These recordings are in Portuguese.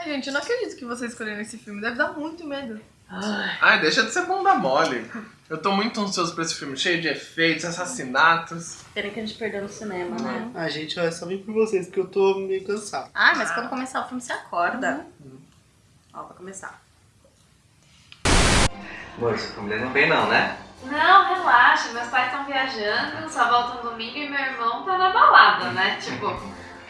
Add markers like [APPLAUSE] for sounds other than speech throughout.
Ai, gente, eu não acredito que vocês escolheram esse filme. Deve dar muito medo. Ai, deixa de ser bunda mole. Eu tô muito ansioso pra esse filme, cheio de efeitos, assassinatos. Pena que a gente perdeu no cinema, né? Ah, gente, eu só vim por vocês, porque eu tô meio cansado. Ah, mas quando começar o filme você acorda. Ó, vai começar. Amor, sua família não vem não, né? Não, relaxa, meus pais estão viajando, só voltam domingo e meu irmão tá na balada, né? Tipo,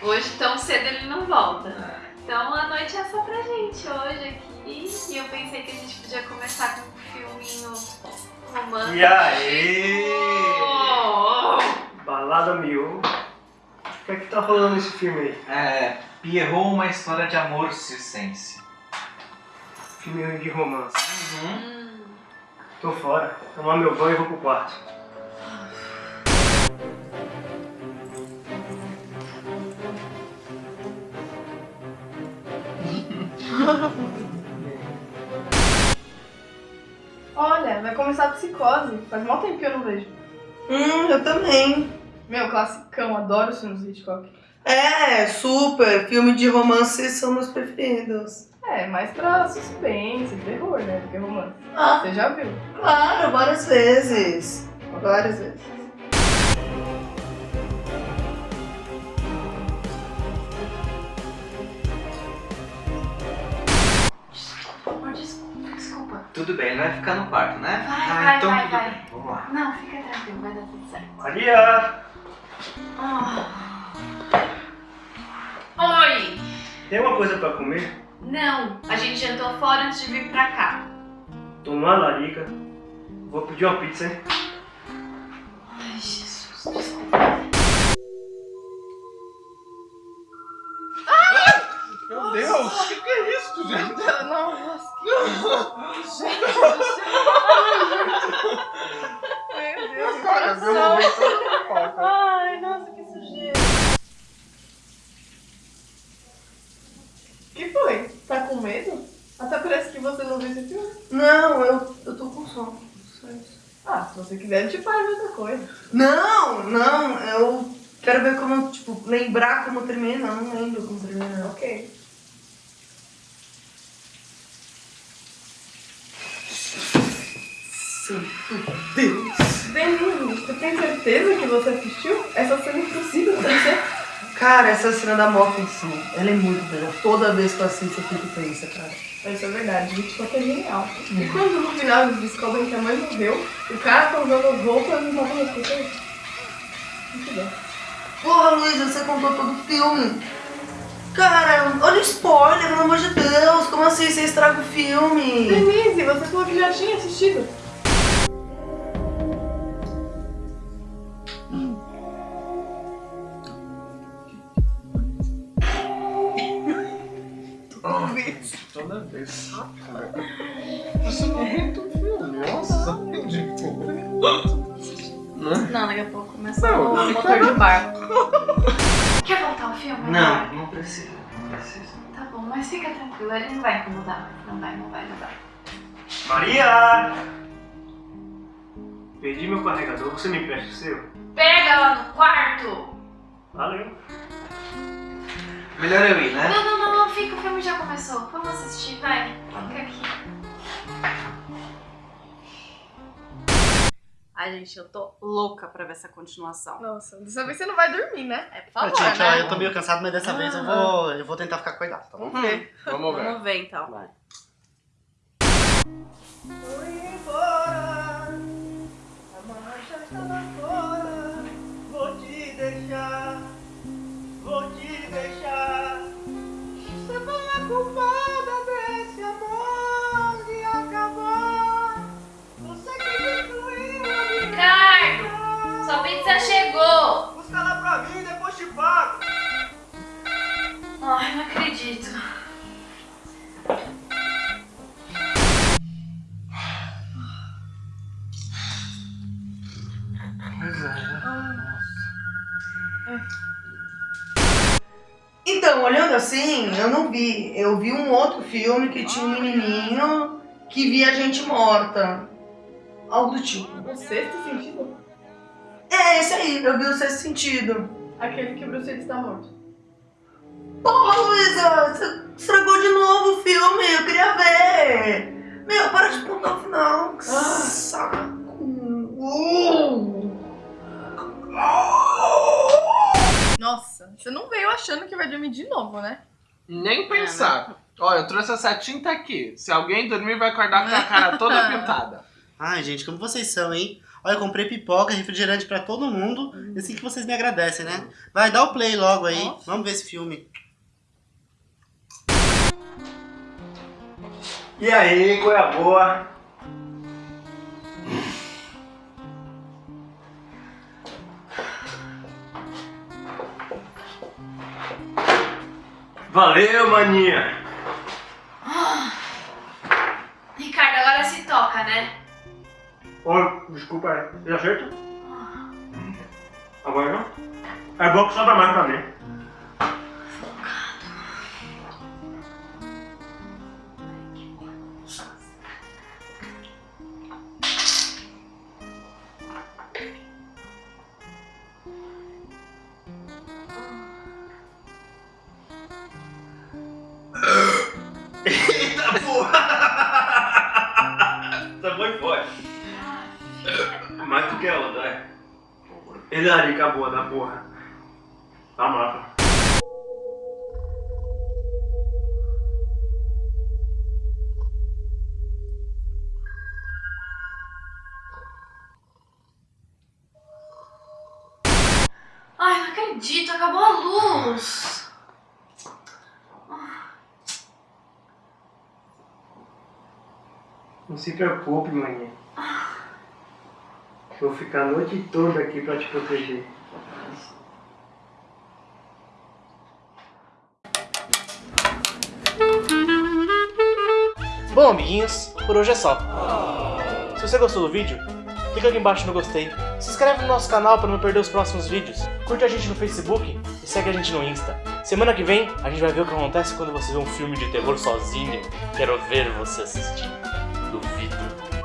hoje tão cedo ele não volta. Então a noite é só pra gente hoje aqui. E eu pensei que a gente podia começar com um filminho romântico. E aí? Oh! Balada mil. O que é que tá rolando nesse filme aí? É, Pierrot, uma história de amor circense. Filme de romance. Uhum. Hum. Tô fora. Tomar meu banho e vou pro quarto. [LAUGHS] Olha, vai começar a psicose. Faz mal tempo que eu não vejo. Hum, eu também. Meu, classicão, adoro os filmes Hitchcock. É, super. Filme de romance são meus preferidos. É, mais pra suspense, terror, né? Do que romance. Ah, Você já viu? claro, várias vezes. Várias vezes. Tudo bem, ele vai ficar no quarto, né? Vai, ah, vai, então vai, tudo vai. bem. Vamos lá. Não, fica tranquilo, vai dar tudo certo. Maria! Ah. Oi! Tem alguma coisa pra comer? Não, a gente jantou fora antes de vir pra cá. Tô numa larica. Vou pedir uma pizza, hein? Ai, Jesus, desculpa. Meu Deus, o que, que é isso, gente? Gente do céu. Meu Deus, que Cara, meu coração. momento Ai, nossa, que sujeira. O que foi? Tá com medo? Até parece que você não viu esse filme. Não, eu, eu tô com sono. Ah, se você quiser, eu te falo outra coisa. Não, não, eu quero ver como, tipo, lembrar como termina. Eu não lembro como termina. Ok. Santo Deus. Denise, você tem certeza que você assistiu? Essa cena é impossível acontecer. Cara, essa cena da morte em si, ela é muito boa. Toda vez que eu assisto, eu fico tensa, cara. Isso é verdade, gente, que é genial. E quando no final eles descobrem que a mãe morreu, o cara tá usando as roupas e tava respeitando. Muito bom. Porra, Luísa, você contou todo o filme. Cara, olha o spoiler, pelo amor de Deus. Como assim você estraga o filme? Denise, você falou que já tinha assistido. Toda vez. Você não aguenta o filme, nossa. Tipo. Não, daqui a pouco começa Não, o motor de barco. [LAUGHS] Quer voltar ao filme? Não, não precisa, não precisa. Tá bom, mas fica tranquilo, ele não vai incomodar. Não vai, não vai, não vai. Maria! Perdi meu carregador, você me empresta o seu? Pega lá no quarto! Valeu. Melhor eu ir, né? Não, não, fica, o filme já começou. Vamos assistir, vai. Fica aqui. Ai, gente, eu tô louca pra ver essa continuação. Nossa, dessa vez você não vai dormir, né? É, por favor, gente, né? eu tô meio cansado, mas dessa vez eu vou, eu vou tentar ficar cuidado, tá bom? Vamos ver. Vamos ver. Vamos ver, então. Vai. Vou embora, a marcha está lá fora. Assim, eu não vi. Eu vi um outro filme que tinha um menininho que via gente morta. Algo do tipo. O sexto sentido? É, esse aí, eu vi o sexto sentido. Aquele que o Bruce Willis está morto. Porra, Luísa! Você estragou de novo o filme, eu queria ver! Meu, para de contar o final. Que saco! Nossa, você não veio achando que vai dormir de novo, né? Nem pensar. Ó, eu trouxe essa tinta aqui. Se alguém dormir, vai acordar com a cara toda [LAUGHS] pintada. Ai, gente, como vocês são, hein? Olha, eu comprei pipoca, refrigerante pra todo mundo. E assim que vocês me agradecem, né? Vai, dá o play logo aí. Nossa. Vamos ver esse filme. E aí, qual é a boa? Valeu, maninha! [GASPS] Ricardo, agora se toca, né? Ô, desculpa, é acerto? Agora não? É bom que sobra mais pra mim. Mais do que a outra, é. Ele é ali acabou da porra. Tá massa. Ai, não acredito, acabou a luz. Não se preocupe, maninha. Vou ficar a noite toda aqui pra te proteger. Bom, amiguinhos, por hoje é só. Se você gostou do vídeo, clica aqui embaixo no gostei. Se inscreve no nosso canal para não perder os próximos vídeos. Curte a gente no Facebook e segue a gente no Insta. Semana que vem a gente vai ver o que acontece quando você vê um filme de terror sozinho. Quero ver você assistir. Duvido.